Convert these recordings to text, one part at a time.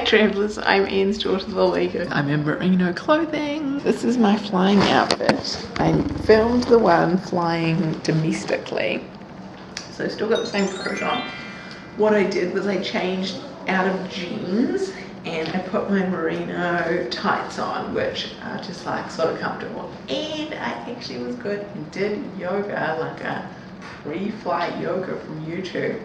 travellers, I'm Anne's daughter the Leaguer. I'm in merino clothing. This is my flying outfit. I filmed the one flying domestically. So still got the same coat on. What I did was I changed out of jeans and I put my merino tights on which are just like sort of comfortable and I actually was good and did yoga like a pre-flight yoga from YouTube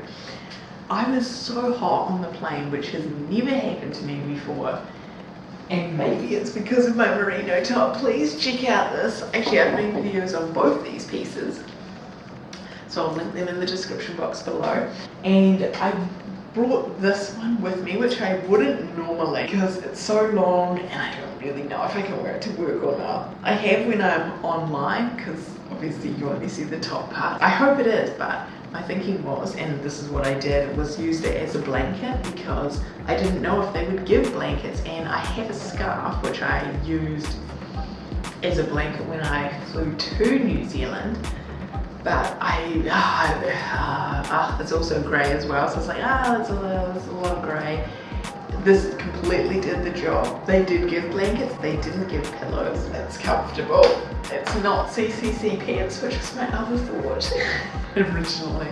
I was so hot on the plane which has never happened to me before. And maybe it's because of my merino top. Please check out this. Actually I've made videos on both these pieces. So I'll link them in the description box below. And I brought this one with me, which I wouldn't normally because it's so long and I don't really know if I can wear it to work or not. I have when I'm online because obviously you only see the top part. I hope it is, but my thinking was, and this is what I did, was used it as a blanket because I didn't know if they would give blankets and I have a scarf which I used as a blanket when I flew to New Zealand but I, uh, uh, it's also grey as well, so it's like, ah, that's a, that's a lot of grey. This completely did the job. They did give blankets, they didn't give pillows. It's comfortable. It's not CCC pants, which was my other thought originally.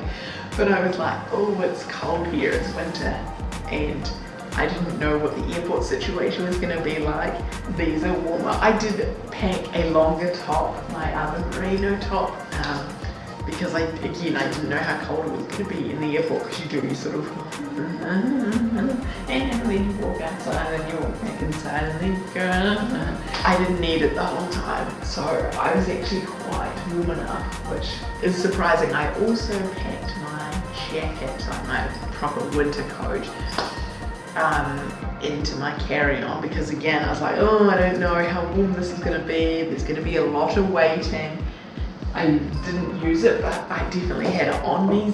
But I was like, oh, it's cold here, it's winter. And I didn't know what the airport situation was going to be like. These are warmer. I did pack a longer top, my other merino top. Um, because I, again, I didn't know how cold it was going to be in the airport because you do, sort of, and then you walk outside and you walk back inside and then you go, I didn't need it the whole time. So I was actually quite warm enough, which is surprising. I also packed my jacket, like my proper winter coat, um, into my carry-on because again, I was like, oh, I don't know how warm this is going to be. There's going to be a lot of waiting. I didn't use it, but I definitely had it on me.